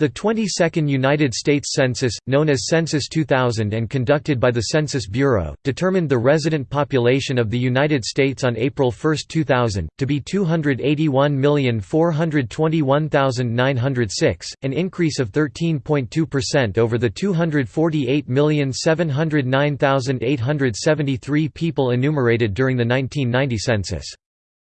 The 22nd United States Census, known as Census 2000 and conducted by the Census Bureau, determined the resident population of the United States on April 1, 2000, to be 281,421,906, an increase of 13.2% over the 248,709,873 people enumerated during the 1990 census.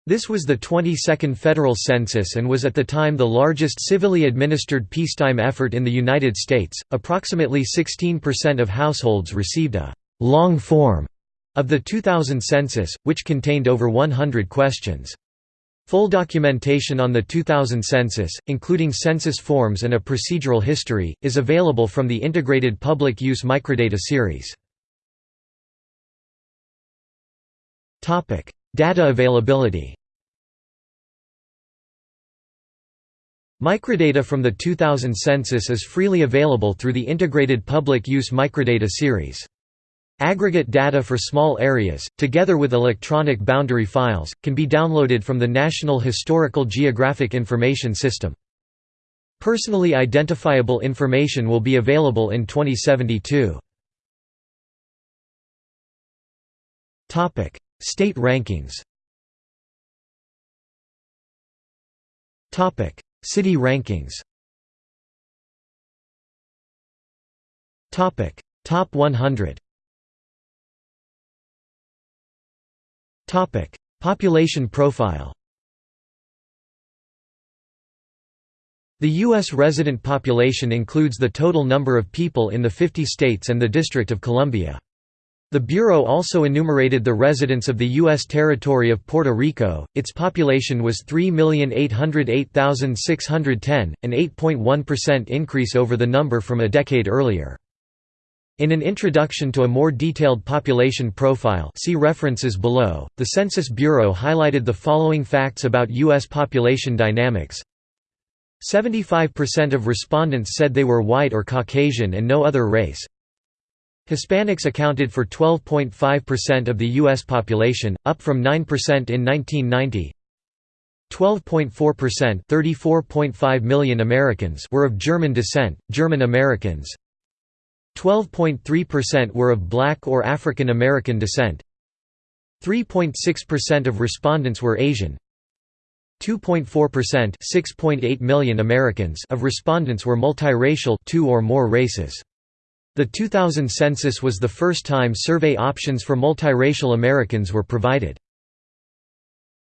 This was the 22nd federal census and was at the time the largest civilly administered peacetime effort in the United States. Approximately 16% of households received a long form of the 2000 census, which contained over 100 questions. Full documentation on the 2000 census, including census forms and a procedural history, is available from the Integrated Public Use Microdata series. Data availability Microdata from the 2000 census is freely available through the Integrated Public Use Microdata series. Aggregate data for small areas, together with electronic boundary files, can be downloaded from the National Historical Geographic Information System. Personally identifiable information will be available in 2072. State rankings City rankings Top 100 Population profile The U.S. resident population includes the total number of people in the 50 states and the District of Columbia. The Bureau also enumerated the residents of the U.S. territory of Puerto Rico, its population was 3,808,610, an 8.1% increase over the number from a decade earlier. In an introduction to a more detailed population profile see references below, the Census Bureau highlighted the following facts about U.S. population dynamics. 75% of respondents said they were white or Caucasian and no other race, Hispanics accounted for 12.5% of the U.S. population, up from 9% in 1990. 12.4% 34.5 million Americans were of German descent, German Americans 12.3% were of black or African American descent 3.6% of respondents were Asian 2.4% 6.8 million Americans of respondents were multiracial two or more races. The 2000 census was the first time survey options for multiracial Americans were provided.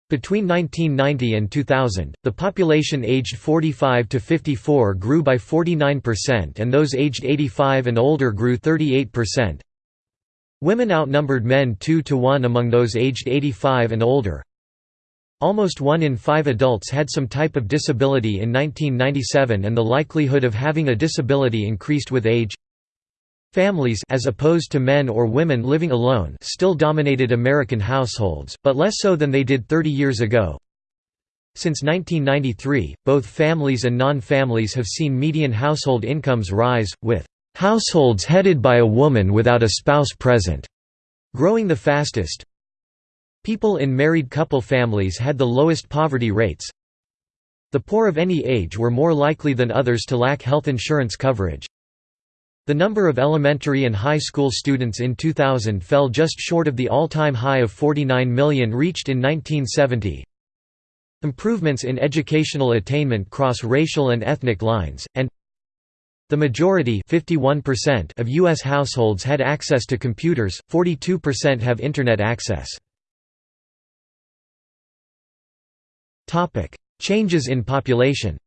Between 1990 and 2000, the population aged 45 to 54 grew by 49% and those aged 85 and older grew 38%. Women outnumbered men 2 to 1 among those aged 85 and older. Almost one in five adults had some type of disability in 1997 and the likelihood of having a disability increased with age. Families as opposed to men or women living alone still dominated American households, but less so than they did 30 years ago. Since 1993, both families and non-families have seen median household incomes rise, with "...households headed by a woman without a spouse present," growing the fastest. People in married couple families had the lowest poverty rates. The poor of any age were more likely than others to lack health insurance coverage. The number of elementary and high school students in 2000 fell just short of the all-time high of 49 million reached in 1970. Improvements in educational attainment cross racial and ethnic lines, and the majority of U.S. households had access to computers, 42% have Internet access. Changes in population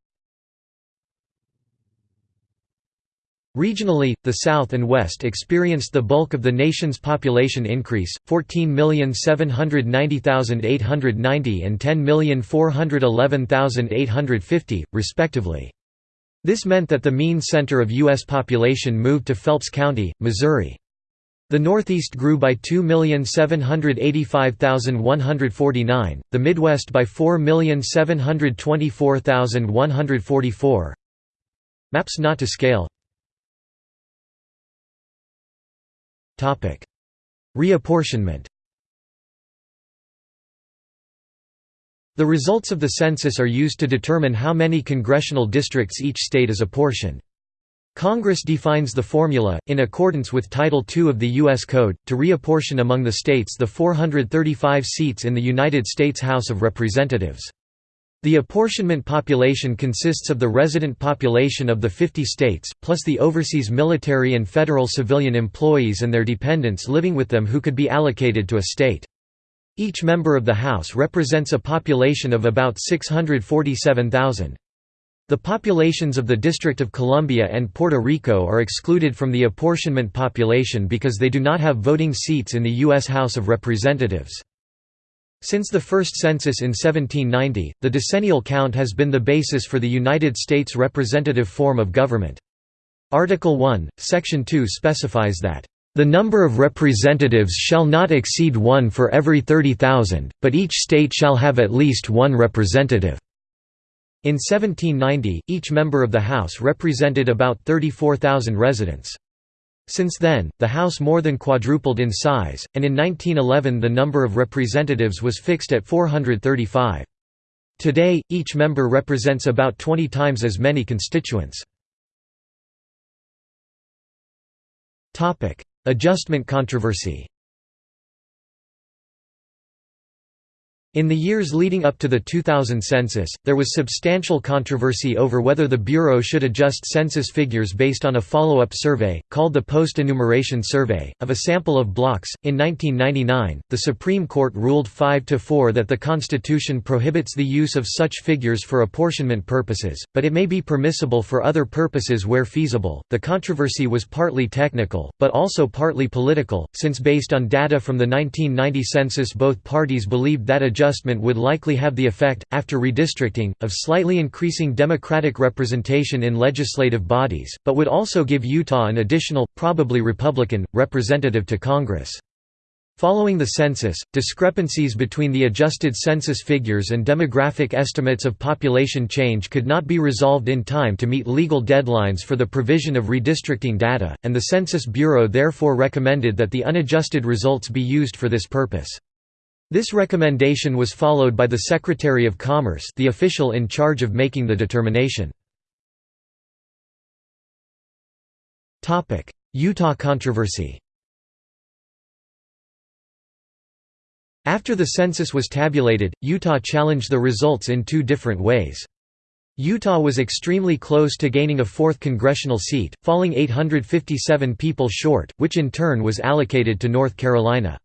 Regionally, the South and West experienced the bulk of the nation's population increase, 14,790,890 and 10,411,850, respectively. This meant that the mean center of U.S. population moved to Phelps County, Missouri. The Northeast grew by 2,785,149, the Midwest by 4,724,144. Maps not to scale Reapportionment. The results of the census are used to determine how many congressional districts each state is apportioned. Congress defines the formula, in accordance with Title II of the U.S. Code, to reapportion among the states the 435 seats in the United States House of Representatives. The apportionment population consists of the resident population of the 50 states, plus the overseas military and federal civilian employees and their dependents living with them who could be allocated to a state. Each member of the House represents a population of about 647,000. The populations of the District of Columbia and Puerto Rico are excluded from the apportionment population because they do not have voting seats in the U.S. House of Representatives. Since the first census in 1790, the decennial count has been the basis for the United States representative form of government. Article 1, Section 2 specifies that, "...the number of representatives shall not exceed one for every 30,000, but each state shall have at least one representative." In 1790, each member of the House represented about 34,000 residents. Since then, the House more than quadrupled in size, and in 1911 the number of representatives was fixed at 435. Today, each member represents about 20 times as many constituents. Adjustment controversy In the years leading up to the 2000 census, there was substantial controversy over whether the Bureau should adjust census figures based on a follow-up survey, called the Post-Enumeration Survey, of a sample of blocks. In 1999, the Supreme Court ruled 5–4 that the Constitution prohibits the use of such figures for apportionment purposes, but it may be permissible for other purposes where feasible. The controversy was partly technical, but also partly political, since based on data from the 1990 census both parties believed that adjustment would likely have the effect, after redistricting, of slightly increasing Democratic representation in legislative bodies, but would also give Utah an additional, probably Republican, representative to Congress. Following the census, discrepancies between the adjusted census figures and demographic estimates of population change could not be resolved in time to meet legal deadlines for the provision of redistricting data, and the Census Bureau therefore recommended that the unadjusted results be used for this purpose. This recommendation was followed by the Secretary of Commerce the official in charge of making the determination. Utah controversy After the census was tabulated, Utah challenged the results in two different ways. Utah was extremely close to gaining a fourth congressional seat, falling 857 people short, which in turn was allocated to North Carolina.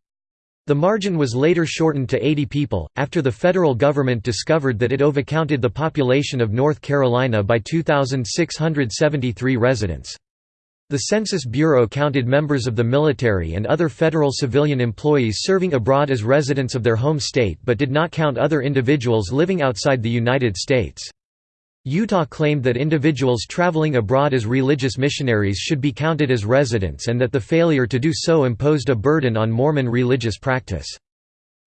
The margin was later shortened to 80 people, after the federal government discovered that it overcounted the population of North Carolina by 2,673 residents. The Census Bureau counted members of the military and other federal civilian employees serving abroad as residents of their home state but did not count other individuals living outside the United States. Utah claimed that individuals traveling abroad as religious missionaries should be counted as residents and that the failure to do so imposed a burden on Mormon religious practice.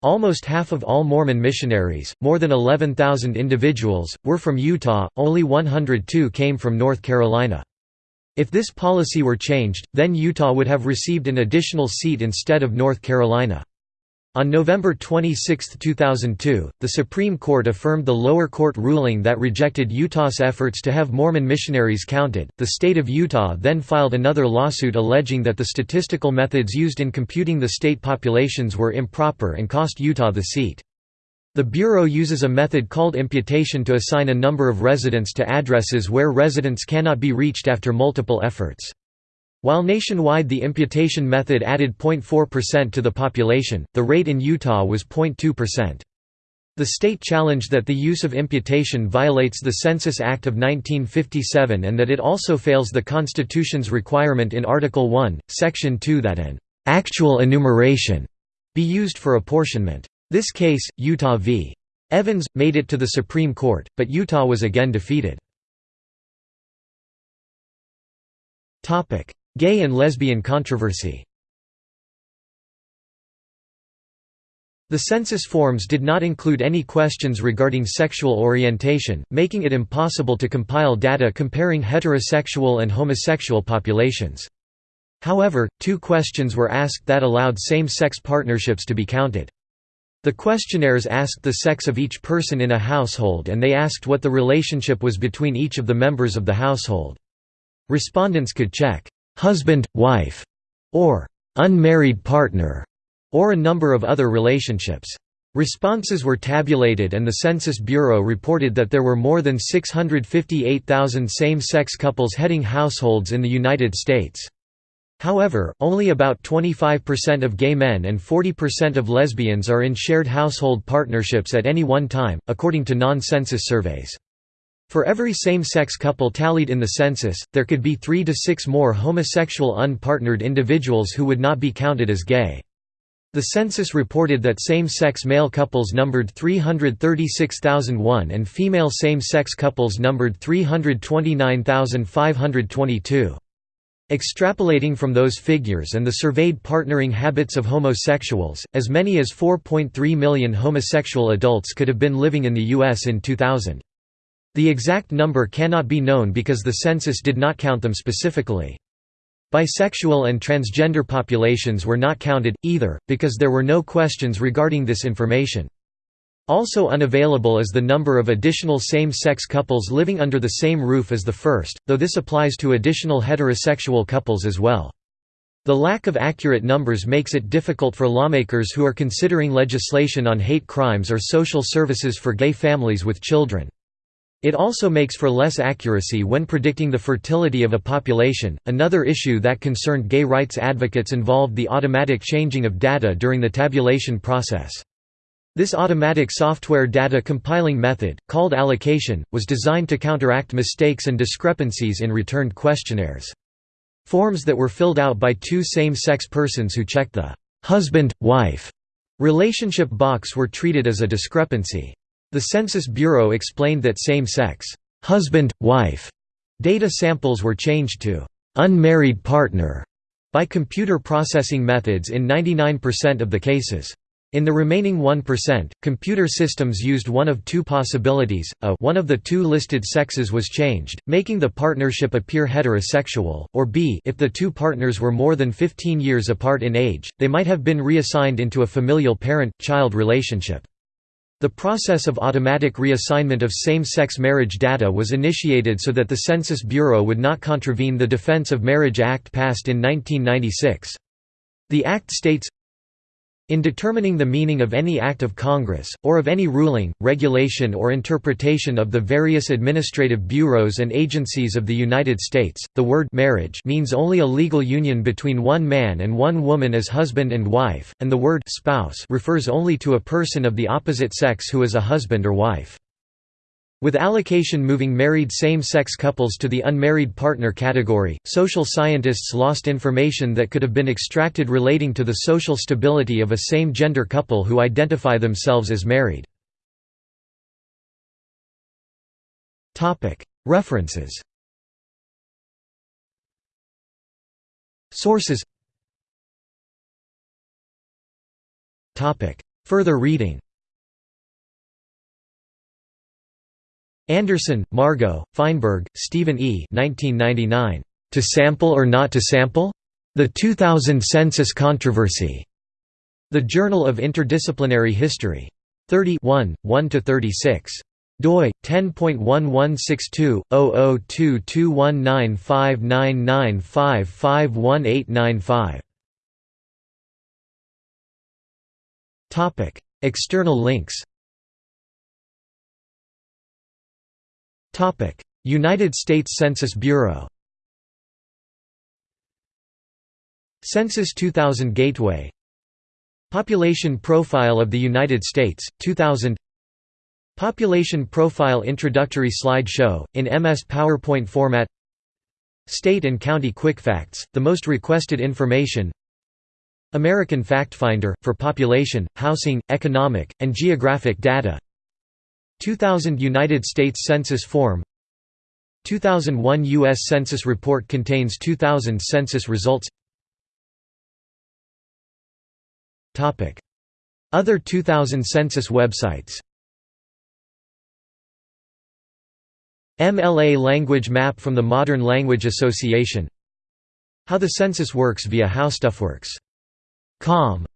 Almost half of all Mormon missionaries, more than 11,000 individuals, were from Utah, only 102 came from North Carolina. If this policy were changed, then Utah would have received an additional seat instead of North Carolina. On November 26, 2002, the Supreme Court affirmed the lower court ruling that rejected Utah's efforts to have Mormon missionaries counted. The state of Utah then filed another lawsuit alleging that the statistical methods used in computing the state populations were improper and cost Utah the seat. The Bureau uses a method called imputation to assign a number of residents to addresses where residents cannot be reached after multiple efforts. While nationwide the imputation method added 0.4% to the population, the rate in Utah was 0.2%. The state challenged that the use of imputation violates the Census Act of 1957 and that it also fails the Constitution's requirement in Article 1, Section 2 that an «actual enumeration» be used for apportionment. This case, Utah v. Evans, made it to the Supreme Court, but Utah was again defeated. Gay and lesbian controversy The census forms did not include any questions regarding sexual orientation, making it impossible to compile data comparing heterosexual and homosexual populations. However, two questions were asked that allowed same-sex partnerships to be counted. The questionnaires asked the sex of each person in a household and they asked what the relationship was between each of the members of the household. Respondents could check, "'husband, wife' or "'unmarried partner' or a number of other relationships. Responses were tabulated and the Census Bureau reported that there were more than 658,000 same-sex couples heading households in the United States. However, only about 25% of gay men and 40% of lesbians are in shared household partnerships at any one time, according to non-census surveys. For every same-sex couple tallied in the census, there could be three to six more homosexual unpartnered individuals who would not be counted as gay. The census reported that same-sex male couples numbered 336,001 and female same-sex couples numbered 329,522. Extrapolating from those figures and the surveyed partnering habits of homosexuals, as many as 4.3 million homosexual adults could have been living in the U.S. in 2000. The exact number cannot be known because the census did not count them specifically. Bisexual and transgender populations were not counted, either, because there were no questions regarding this information. Also unavailable is the number of additional same-sex couples living under the same roof as the first, though this applies to additional heterosexual couples as well. The lack of accurate numbers makes it difficult for lawmakers who are considering legislation on hate crimes or social services for gay families with children. It also makes for less accuracy when predicting the fertility of a population. Another issue that concerned gay rights advocates involved the automatic changing of data during the tabulation process. This automatic software data compiling method, called allocation, was designed to counteract mistakes and discrepancies in returned questionnaires. Forms that were filled out by two same-sex persons who checked the husband-wife relationship box were treated as a discrepancy. The Census Bureau explained that same-sex husband-wife data samples were changed to unmarried partner by computer processing methods in 99% of the cases. In the remaining 1%, computer systems used one of two possibilities, a one of the two listed sexes was changed, making the partnership appear heterosexual, or b if the two partners were more than 15 years apart in age, they might have been reassigned into a familial parent-child relationship. The process of automatic reassignment of same-sex marriage data was initiated so that the Census Bureau would not contravene the Defense of Marriage Act passed in 1996. The Act states, in determining the meaning of any act of Congress, or of any ruling, regulation or interpretation of the various administrative bureaus and agencies of the United States, the word marriage means only a legal union between one man and one woman as husband and wife, and the word spouse refers only to a person of the opposite sex who is a husband or wife. With allocation moving married same-sex couples to the unmarried partner category, social scientists lost information that could have been extracted relating to the social stability of a same-gender couple who identify themselves as married. References Sources Further reading Anderson, Margo, Fienberg, Stephen E. 1999. To Sample or Not to Sample? The 2000 Census Controversy. The Journal of Interdisciplinary History. 30 1–36 doi 10.1162/0022195995511895. Topic: External links. United States Census Bureau Census 2000 Gateway Population Profile of the United States, 2000 Population Profile Introductory slideshow in MS PowerPoint format State and County Quickfacts, the most requested information American FactFinder, for population, housing, economic, and geographic data 2000 United States Census Form 2001 U.S. Census Report contains 2000 census results. Other 2000 census websites. MLA language map from the Modern Language Association. How the census works via HowStuffWorks.com